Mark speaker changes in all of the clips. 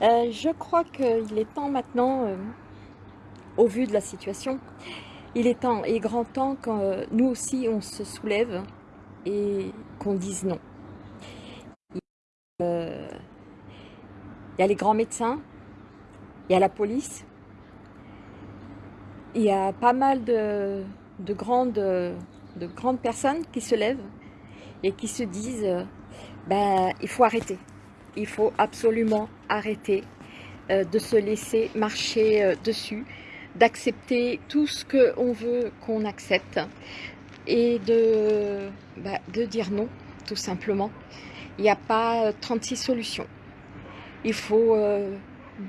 Speaker 1: Euh, je crois qu'il est temps maintenant, euh, au vu de la situation, il est temps et grand temps que euh, nous aussi on se soulève et qu'on dise non. Il y a les grands médecins, il y a la police, il y a pas mal de, grandes, de grandes personnes qui se lèvent et qui se disent ben, il faut arrêter. Il faut absolument arrêter euh, de se laisser marcher euh, dessus, d'accepter tout ce qu'on veut qu'on accepte et de, ben, de dire non, tout simplement. Il n'y a pas 36 solutions. Il faut euh,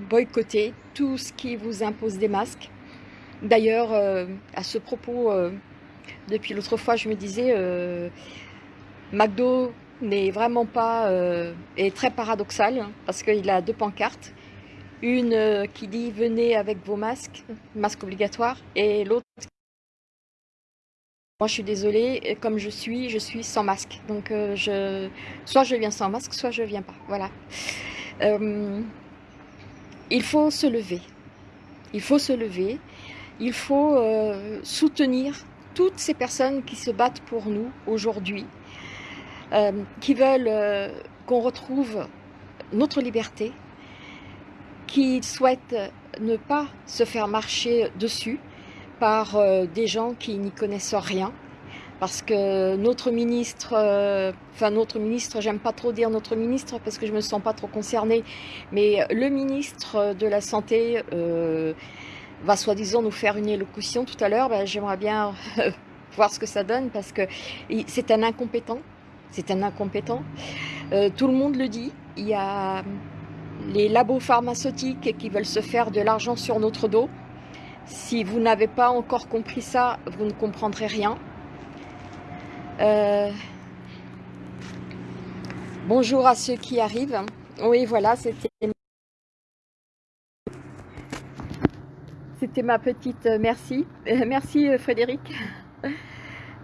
Speaker 1: boycotter tout ce qui vous impose des masques. D'ailleurs, à ce propos, depuis l'autre fois, je me disais, McDo n'est vraiment pas, euh, est très paradoxal hein, parce qu'il a deux pancartes. Une euh, qui dit venez avec vos masques, masque obligatoire, et l'autre moi je suis désolée, comme je suis, je suis sans masque. Donc euh, je, soit je viens sans masque, soit je viens pas. Voilà. il faut se lever. Il faut se lever. Il faut soutenir toutes ces personnes qui se battent pour nous aujourd'hui euh, qui veulent euh, qu'on retrouve notre liberté, qui souhaitent ne pas se faire marcher dessus par euh, des gens qui n'y connaissent rien, parce que notre ministre, enfin notre ministre, j'aime pas trop dire notre ministre parce que je me sens pas trop concernée, mais le ministre de la Santé va soi-disant nous faire une élocution tout à l'heure, ben, j'aimerais bien voir ce que ça donne parce que c'est un incompétent, c'est un incompétent. Euh, tout le monde le dit, il y a les labos pharmaceutiques qui veulent se faire de l'argent sur notre dos. Si vous n'avez pas encore compris ça, vous ne comprendrez rien. Euh, bonjour à ceux qui arrivent. Oui, voilà, c'était c'était ma petite euh, merci. merci Frédéric.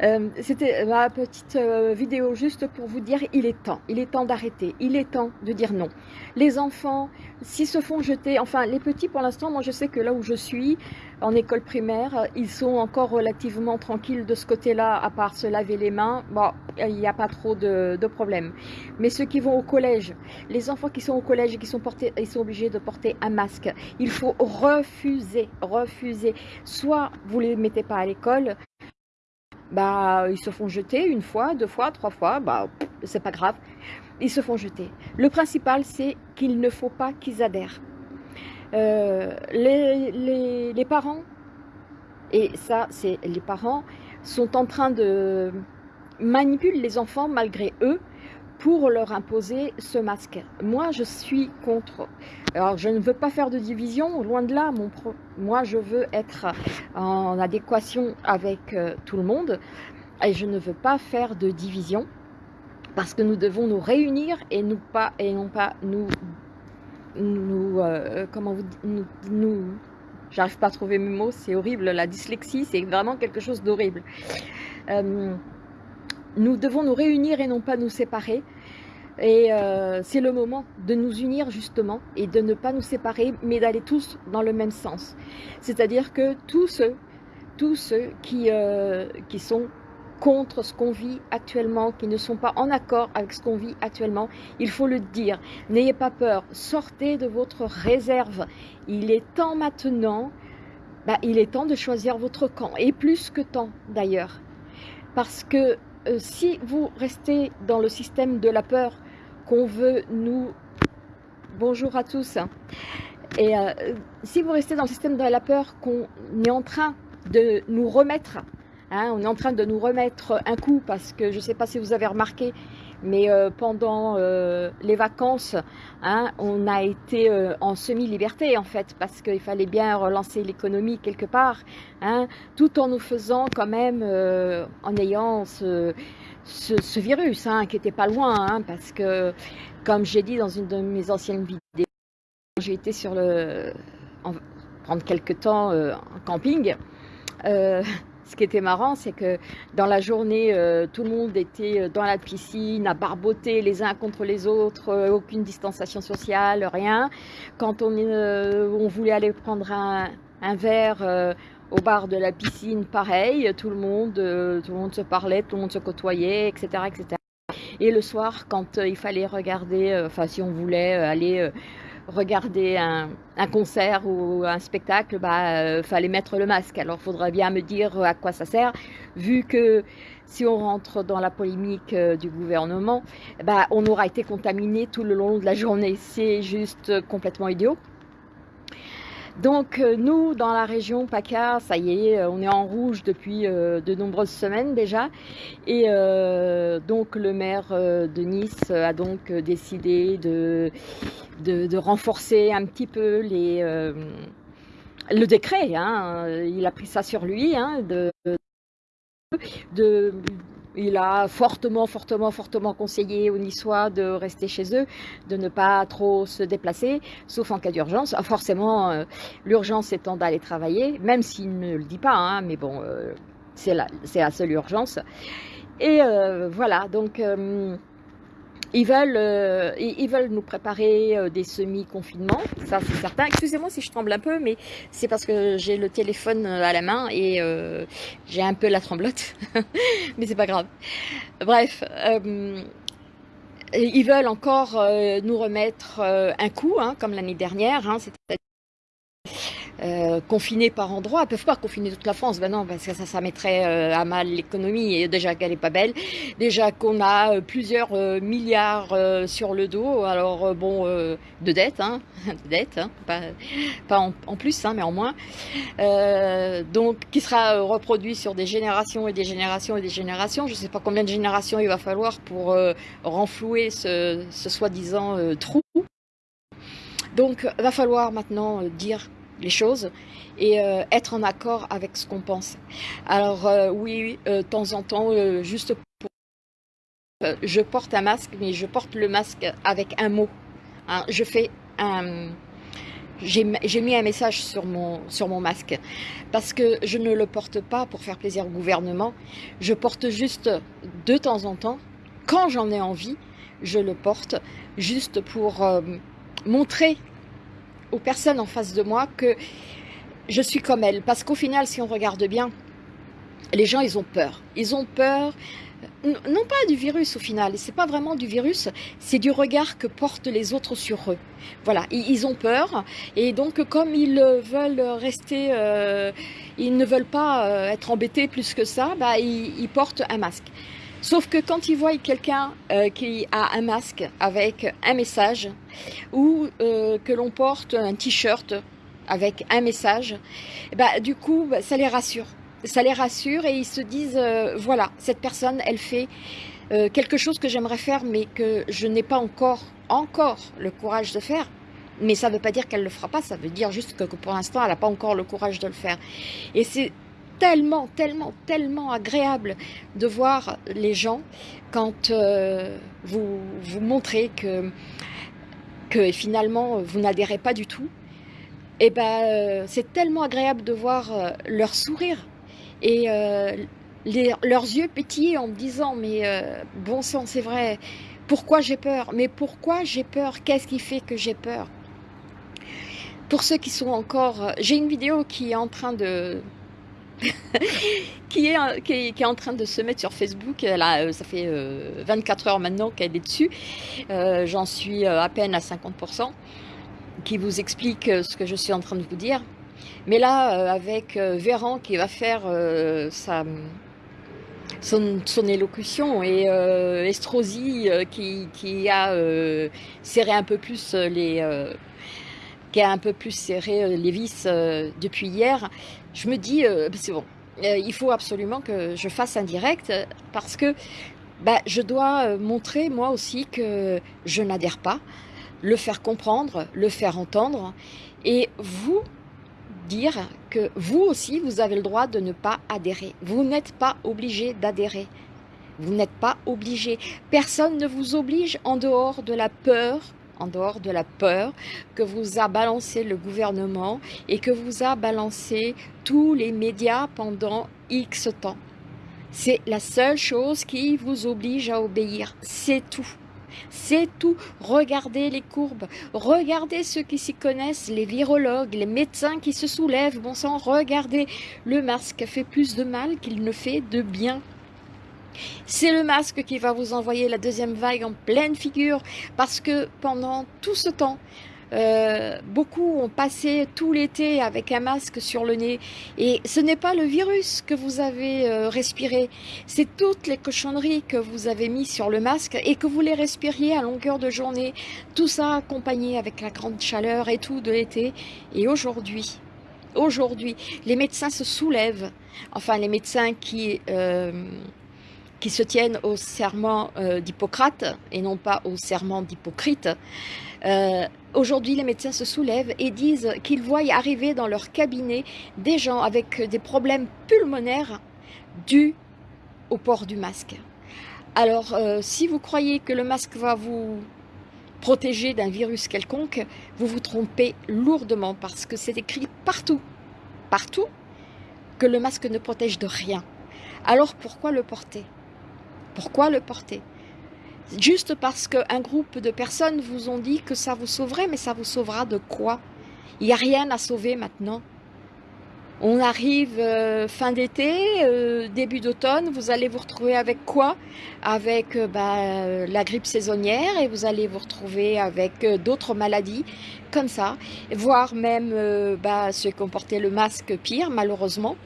Speaker 1: Euh, c'était ma petite euh, vidéo juste pour vous dire il est temps, il est temps d'arrêter, il est temps de dire non. Les enfants, s'ils se font jeter, enfin les petits pour l'instant, moi je sais que là où je suis, en école primaire, ils sont encore relativement tranquilles de ce côté-là, à part se laver les mains, bon, il n'y a pas trop de, de problèmes. Mais ceux qui vont au collège, les enfants qui sont au collège et qui sont, portés, ils sont obligés de porter un masque, il faut refuser, refuser. Soit vous ne les mettez pas à l'école, bah, ils se font jeter une fois, deux fois, trois fois, bah, c'est pas grave, ils se font jeter. Le principal, c'est qu'il ne faut pas qu'ils adhèrent. Euh, les, les, parents, et ça, c'est les parents, sont en train de manipuler les enfants malgré eux pour leur imposer ce masque. Moi, je suis contre. Alors, je ne veux pas faire de division, loin de là. Mon Moi, je veux être en adéquation avec euh, tout le monde et je ne veux pas faire de division parce que nous devons nous réunir et, nous pas, et non pas nous... nous euh, comment vous nous, nous J'arrive pas à trouver mes mots, c'est horrible. La dyslexie, c'est vraiment quelque chose d'horrible. Euh, nous devons nous réunir et non pas nous séparer. Et euh, c'est le moment de nous unir justement et de ne pas nous séparer, mais d'aller tous dans le même sens. C'est-à-dire que tous ceux, tous ceux qui, euh, qui sont contre ce qu'on vit actuellement, qui ne sont pas en accord avec ce qu'on vit actuellement, il faut le dire. N'ayez pas peur, sortez de votre réserve. Il est temps maintenant, bah, il est temps de choisir votre camp, et plus que temps d'ailleurs. Parce que euh, si vous restez dans le système de la peur qu'on veut nous... Bonjour à tous. Et euh, si vous restez dans le système de la peur qu'on est en train de nous remettre, hein, on est en train de nous remettre un coup parce que je ne sais pas si vous avez remarqué, mais euh, pendant euh, les vacances, hein, on a été euh, en semi-liberté en fait, parce qu'il fallait bien relancer l'économie quelque part, hein, tout en nous faisant quand même, en ayant ce, virus hein, qui était pas loin, parce que comme j'ai dit dans une de mes anciennes vidéos, j'ai été sur le, prendre quelques temps en camping, ce qui était marrant, c'est que dans la journée, euh, tout le monde était euh, dans la piscine, à barboter les uns contre les autres, euh, aucune distanciation sociale, rien. Quand on, voulait aller prendre un, verre au bar de la piscine, pareil, tout le monde, tout le monde se parlait, tout le monde se côtoyait, etc., etc. Et le soir, quand il fallait regarder, enfin si on voulait aller regarder un, concert ou un spectacle, bah, euh, fallait mettre le masque. Alors, il faudrait bien me dire à quoi ça sert, vu que si on rentre dans la polémique euh, du gouvernement, bah, on aura été contaminé tout le long de la journée. C'est juste complètement idiot. Donc euh, nous, dans la région PACA, ça y est, euh, on est en rouge depuis euh, de nombreuses semaines déjà. Et donc le maire de Nice a donc décidé de, renforcer un petit peu les, le décret. Hein. Il a pris ça sur lui, hein, de il a fortement, fortement, fortement conseillé aux Niçois de rester chez eux, de ne pas trop se déplacer, sauf en cas d'urgence. Ah, forcément, euh, l'urgence étant d'aller travailler, même s'il ne le dit pas, hein, mais bon, euh, c'est la, la, seule urgence. Et euh, voilà, donc ils veulent, euh, ils veulent nous préparer euh, des semi-confinements, ça c'est certain. Excusez-moi si je tremble un peu, mais c'est parce que j'ai le téléphone euh, à la main et j'ai un peu la tremblote, mais c'est pas grave. Bref, ils veulent encore nous remettre un coup, hein, comme l'année dernière, hein, euh, confinés par endroit. Ils peuvent pas confiner toute la France, ben non, parce que ça, ça mettrait euh, à mal l'économie. Et déjà qu'elle est pas belle, déjà qu'on a euh, plusieurs milliards sur le dos. Alors bon, de dettes, hein, de dettes, hein, pas, en, plus, hein, mais en moins. donc, qui sera reproduit sur des générations et des générations et des générations. Je sais pas combien de générations il va falloir pour renflouer ce, ce soi-disant trou. Donc, va falloir maintenant dire les choses et euh, être en accord avec ce qu'on pense. Alors euh, oui, euh, de temps en temps, juste pour... je porte un masque, mais je porte le masque avec un mot. Hein. je fais un... J'ai mis un message sur mon, sur mon masque parce que je ne le porte pas pour faire plaisir au gouvernement. Je porte juste de temps en temps, quand j'en ai envie, je le porte juste pour montrer aux personnes en face de moi que je suis comme elles. Parce qu'au final, si on regarde bien, les gens, ils ont peur. Ils ont peur, non pas du virus au final, c'est pas vraiment du virus, c'est du regard que portent les autres sur eux. Voilà, ils ont peur et donc comme ils veulent rester, euh, ils ne veulent pas euh, être embêtés plus que ça, bah, ils, portent un masque. Sauf que quand ils voient quelqu'un euh, qui a un masque avec un message ou euh, que l'on porte un t-shirt avec un message, bah, du coup, bah, ça les rassure. Ça les rassure et ils se disent, euh, voilà, cette personne, elle fait quelque chose que j'aimerais faire mais que je n'ai pas encore, encore le courage de faire. Mais ça ne veut pas dire qu'elle ne le fera pas, ça veut dire juste que pour l'instant, elle n'a pas encore le courage de le faire. Et c'est tellement, tellement, tellement agréable de voir les gens quand euh, vous vous montrez que, que finalement vous n'adhérez pas du tout. Et eh ben euh, c'est tellement agréable de voir euh, leur sourire et leurs yeux pétiller en me disant mais bon sang c'est vrai, pourquoi j'ai peur? Mais pourquoi j'ai peur? Qu'est-ce qui fait que j'ai peur? Pour ceux qui sont encore... J'ai une vidéo qui est en train de, qui, est, qui, en train de se mettre sur Facebook. Euh, ça fait 24 euh, heures maintenant qu'elle est dessus. Euh, j'en suis à peine à 50%, qui vous explique ce que je suis en train de vous dire. Mais là, avec Véran qui va faire sa, son, élocution et Estrosi qui, a serré un peu plus les qui a un peu plus serré les vis depuis hier, je me dis, euh, c'est bon, euh, il faut absolument que je fasse un direct parce que bah, je dois euh, montrer moi aussi que je n'adhère pas, le faire comprendre, le faire entendre et vous dire que vous aussi, vous avez le droit de ne pas adhérer. Vous n'êtes pas obligé d'adhérer. Vous n'êtes pas obligé. Personne ne vous oblige en dehors de la peur en dehors de la peur que vous a balancé le gouvernement et que vous a balancé tous les médias pendant X temps. C'est la seule chose qui vous oblige à obéir, c'est tout. C'est tout. Regardez les courbes. Regardez ceux qui s'y connaissent, les virologues, les médecins qui se soulèvent. Bon sang, regardez. Le masque fait plus de mal qu'il ne fait de bien. C'est le masque qui va vous envoyer la deuxième vague en pleine figure parce que pendant tout ce temps, euh, beaucoup ont passé tout l'été avec un masque sur le nez. Et ce n'est pas le virus que vous avez euh, respiré, c'est toutes les cochonneries que vous avez mis sur le masque et que vous les respiriez à longueur de journée, tout ça accompagné avec la grande chaleur et tout de l'été. Et aujourd'hui, aujourd'hui, les médecins se soulèvent, enfin les médecins qui... Euh, qui se tiennent au serment d'Hippocrate et non pas au serment d'Hypocrite, euh, aujourd'hui, les médecins se soulèvent et disent qu'ils voient arriver dans leur cabinet des gens avec des problèmes pulmonaires dus au port du masque. Alors, euh, si vous croyez que le masque va vous protéger d'un virus quelconque, vous vous trompez lourdement parce que c'est écrit partout, partout, que le masque ne protège de rien. Alors pourquoi le porter? Pourquoi le porter? Juste parce qu'un groupe de personnes vous ont dit que ça vous sauverait, mais ça vous sauvera de quoi? Il n'y a rien à sauver maintenant. On arrive euh, fin d'été, euh, début d'automne, vous allez vous retrouver avec quoi? Avec euh, bah, la grippe saisonnière et vous allez vous retrouver avec d'autres maladies comme ça, voire même bah, ceux qui ont porté le masque pire malheureusement.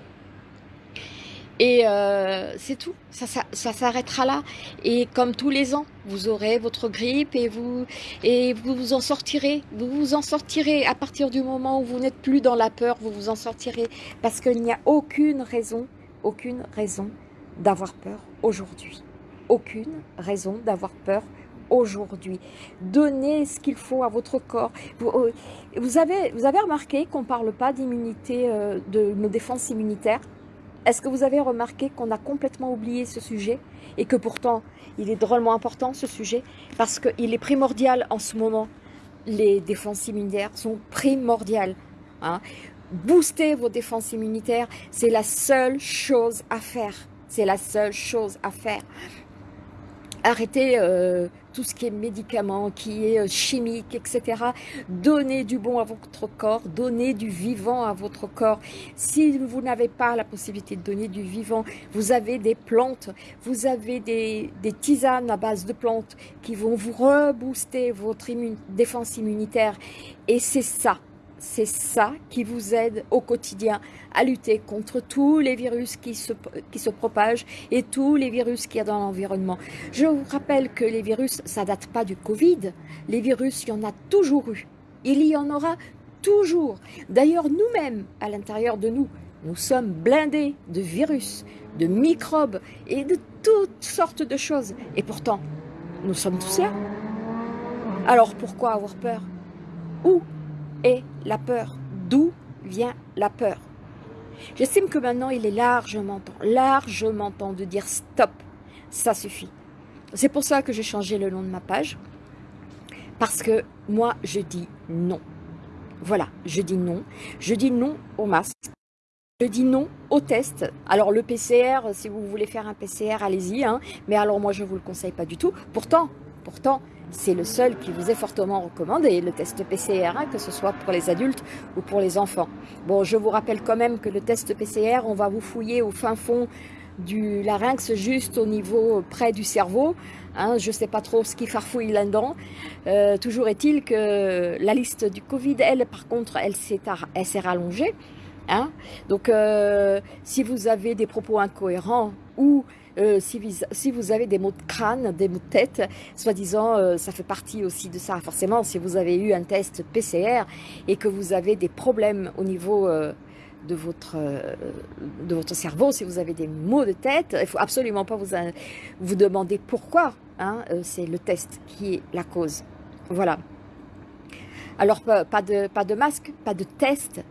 Speaker 1: Et euh, c'est tout, ça, ça, s'arrêtera là. Et comme tous les ans, vous aurez votre grippe et vous, et vous vous en sortirez. Vous vous en sortirez à partir du moment où vous n'êtes plus dans la peur, vous vous en sortirez. Parce qu'il n'y a aucune raison, aucune raison d'avoir peur aujourd'hui. Aucune raison d'avoir peur aujourd'hui. Donnez ce qu'il faut à votre corps. Vous, euh, avez, vous avez remarqué qu'on ne parle pas d'immunité, euh, de nos défenses immunitaires? Est-ce que vous avez remarqué qu'on a complètement oublié ce sujet et que pourtant il est drôlement important ce sujet parce qu'il est primordial en ce moment. Les défenses immunitaires sont primordiales. Hein. Booster vos défenses immunitaires, c'est la seule chose à faire. C'est la seule chose à faire. Arrêtez euh, tout ce qui est médicaments, qui est euh, chimique, etc. Donnez du bon à votre corps, donnez du vivant à votre corps. Si vous n'avez pas la possibilité de donner du vivant, vous avez des plantes, vous avez des, tisanes à base de plantes qui vont vous rebooster votre défense immunitaire. Et c'est ça, c'est ça qui vous aide au quotidien à lutter contre tous les virus qui se, qui se propagent et tous les virus qu'il y a dans l'environnement. Je vous rappelle que les virus, ça date pas du Covid. Les virus, il y en a toujours eu. Il y en aura toujours. D'ailleurs, nous-mêmes, à l'intérieur de nous, nous sommes blindés de virus, de microbes et de toutes sortes de choses. Et pourtant, nous sommes tous là. Alors pourquoi avoir peur? Où est la peur D'où vient la peur? J'estime que maintenant, il est largement temps, largement temps de dire stop, ça suffit. C'est pour ça que j'ai changé le nom de ma page, parce que moi, je dis non. Voilà, je dis non. Je dis non au masque. Je dis non au test. Alors le PCR, si vous voulez faire un PCR, allez-y. Hein. Mais alors moi, je ne vous le conseille pas du tout. Pourtant, pourtant, c'est le seul qui vous est fortement recommandé, le test PCR, hein, que ce soit pour les adultes ou pour les enfants. Bon, je vous rappelle quand même que le test PCR, on va vous fouiller au fin fond du larynx, juste au niveau près du cerveau. Hein, je ne sais pas trop ce qui farfouille là-dedans. Euh, toujours est-il que la liste du Covid, elle, par contre, elle s'est rallongée. Hein. Donc, euh, si vous avez des propos incohérents ou euh, si, vous, avez des maux de crâne, des maux de tête, soi-disant, euh, ça fait partie aussi de ça. Forcément, si vous avez eu un test PCR et que vous avez des problèmes au niveau euh, de, votre, de votre cerveau, si vous avez des maux de tête, il ne faut absolument pas vous, vous demander pourquoi. Hein, C'est le test qui est la cause. Voilà. Alors, pas de, pas de masque, pas de test,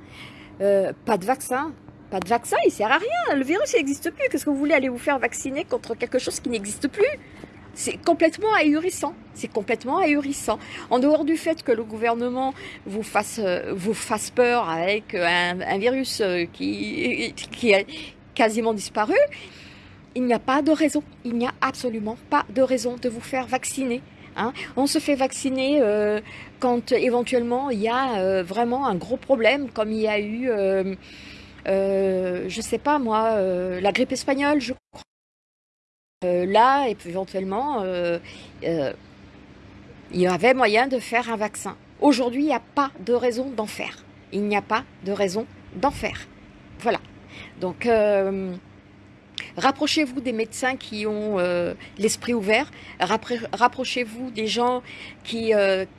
Speaker 1: pas de vaccin, pas de vaccin, il sert à rien. Le virus n'existe plus. Qu'est-ce que vous voulez aller vous faire vacciner contre quelque chose qui n'existe plus? C'est complètement ahurissant. C'est complètement ahurissant. En dehors du fait que le gouvernement vous fasse, euh, vous peur avec un, virus euh, qui, qui a quasiment disparu, il n'y a pas de raison. Il n'y a absolument pas de raison de vous faire vacciner. Hein. On se fait vacciner euh, quand éventuellement il y a vraiment un gros problème, comme il y a eu, je ne sais pas moi, la grippe espagnole, je crois. Euh, là, éventuellement, euh, euh, il y avait moyen de faire un vaccin. Aujourd'hui, il n'y a pas de raison d'en faire. Il n'y a pas de raison d'en faire. Voilà. Donc, rapprochez-vous des médecins qui ont l'esprit ouvert. Rapprochez-vous des gens qui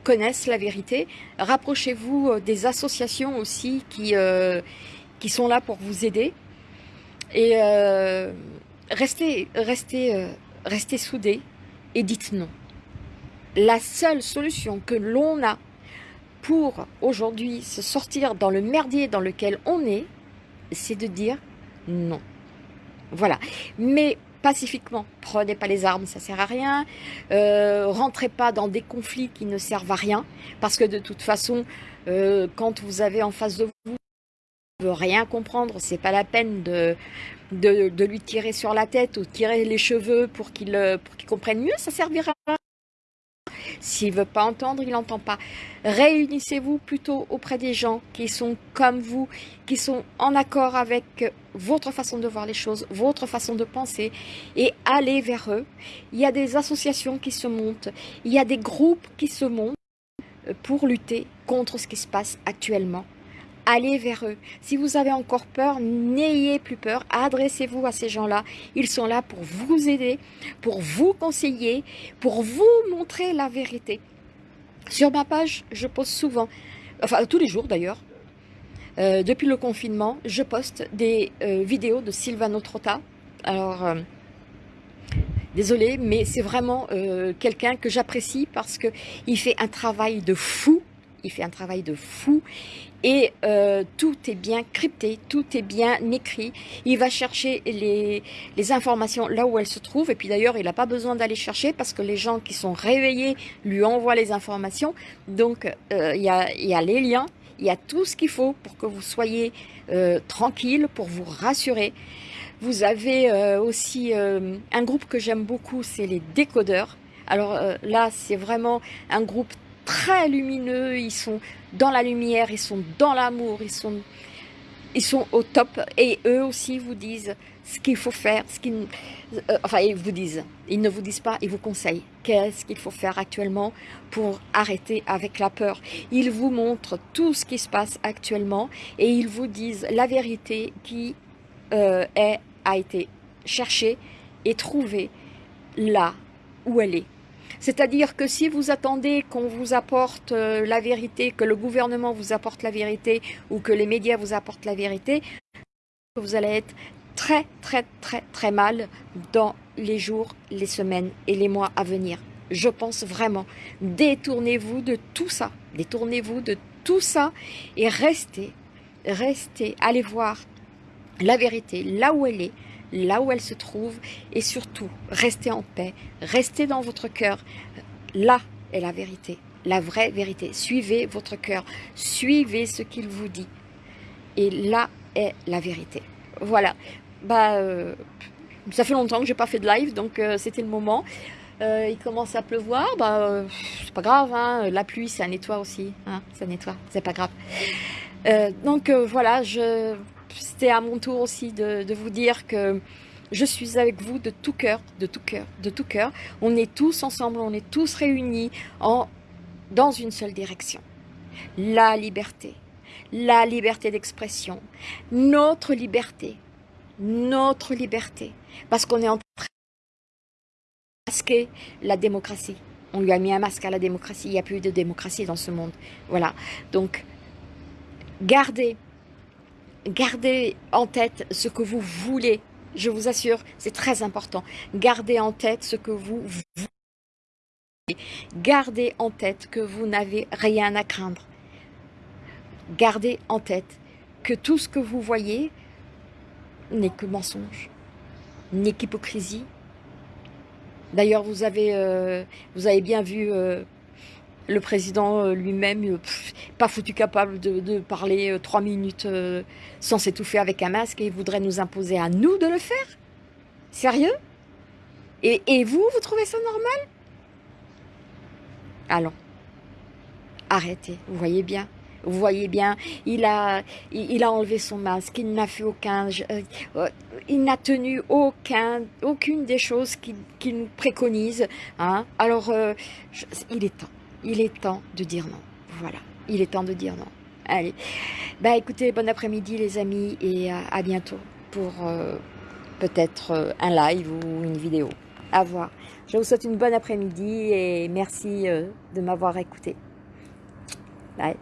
Speaker 1: connaissent la vérité. Rapprochez-vous des associations aussi qui, qui sont là pour vous aider. Et restez, restez, euh, restez soudés et dites non. La seule solution que l'on a pour aujourd'hui se sortir dans le merdier dans lequel on est, c'est de dire non. Voilà. Mais pacifiquement, prenez pas les armes, ça sert à rien. Euh, rentrez pas dans des conflits qui ne servent à rien, parce que de toute façon, euh, quand vous avez en face de vous, ne rien comprendre, c'est pas la peine de, de, lui tirer sur la tête ou tirer les cheveux pour qu'il euh, comprenne mieux, ça servira. S'il veut pas entendre, il n'entend pas. Réunissez-vous plutôt auprès des gens qui sont comme vous, qui sont en accord avec votre façon de voir les choses, votre façon de penser, et allez vers eux. Il y a des associations qui se montent, il y a des groupes qui se montent pour lutter contre ce qui se passe actuellement allez vers eux. Si vous avez encore peur, n'ayez plus peur, adressez-vous à ces gens-là. Ils sont là pour vous aider, pour vous conseiller, pour vous montrer la vérité. Sur ma page, je poste souvent, enfin tous les jours d'ailleurs, euh, depuis le confinement, je poste des euh, vidéos de Silvano Trotta. Alors, euh, désolé, mais c'est vraiment quelqu'un que j'apprécie parce qu'il fait un travail de fou il fait un travail de fou et euh, tout est bien crypté, tout est bien écrit. Il va chercher les, les informations là où elles se trouvent et puis d'ailleurs il n'a pas besoin d'aller chercher parce que les gens qui sont réveillés lui envoient les informations. Donc euh, il y, a, y, a, les liens, il y a tout ce qu'il faut pour que vous soyez euh, tranquille, pour vous rassurer. Vous avez aussi un groupe que j'aime beaucoup, c'est les décodeurs. Alors là, c'est vraiment un groupe très lumineux, ils sont dans la lumière, ils sont dans l'amour, ils sont, ils sont au top. Et eux aussi vous disent ce qu'il faut faire, ce qu'ils, euh, enfin ils vous disent, ils ne vous disent pas, ils vous conseillent qu'est-ce qu'il faut faire actuellement pour arrêter avec la peur? Ils vous montrent tout ce qui se passe actuellement et ils vous disent la vérité qui euh, est, a été cherchée et trouvée là où elle est. C'est-à-dire que si vous attendez qu'on vous apporte euh, la vérité, que le gouvernement vous apporte la vérité ou que les médias vous apportent la vérité, vous allez être très très très très mal dans les jours, les semaines et les mois à venir. Je pense vraiment. Détournez-vous de tout ça. Détournez-vous de tout ça et restez, restez, allez voir la vérité là où elle est, là où elle se trouve et surtout, restez en paix, restez dans votre cœur. Là est la vérité, la vraie vérité. Suivez votre cœur, suivez ce qu'il vous dit. Et là est la vérité. Voilà. Bah, euh, ça fait longtemps que j'ai pas fait de live, donc euh, c'était le moment. Euh, il commence à pleuvoir, bah, c'est pas grave, hein. la pluie ça nettoie aussi, hein, ça nettoie, c'est pas grave. donc voilà, je c'était à mon tour aussi de, vous dire que je suis avec vous de tout cœur, de tout cœur, de tout cœur. On est tous ensemble, on est tous réunis en, dans une seule direction. La liberté, la liberté d'expression, notre liberté, notre liberté. Parce qu'on est en train de masquer la démocratie. On lui a mis un masque à la démocratie. Il n'y a plus de démocratie dans ce monde. Voilà. Donc, gardez Gardez en tête ce que vous voulez. Je vous assure, c'est très important. Gardez en tête ce que vous voulez. Gardez en tête que vous n'avez rien à craindre. Gardez en tête que tout ce que vous voyez n'est que mensonge, n'est qu'hypocrisie, D'ailleurs, vous, avez, euh, bien vu euh, le président euh, lui-même, pas foutu capable de, parler trois minutes sans s'étouffer avec un masque et il voudrait nous imposer à nous de le faire. Sérieux? Et, vous, vous trouvez ça normal? Allons, arrêtez, vous voyez bien. Vous voyez bien, il a, il, a enlevé son masque, il n'a fait aucun, euh, il n'a tenu aucun, aucune des choses qu'il nous préconise. Hein. Alors, euh, il est temps, il est temps de dire non. Voilà, il est temps de dire non. Allez, bah écoutez, bon après-midi les amis et à, bientôt pour euh, peut-être un live ou une vidéo. À voir. Je vous souhaite une bonne après-midi et merci de m'avoir écouté. Bye.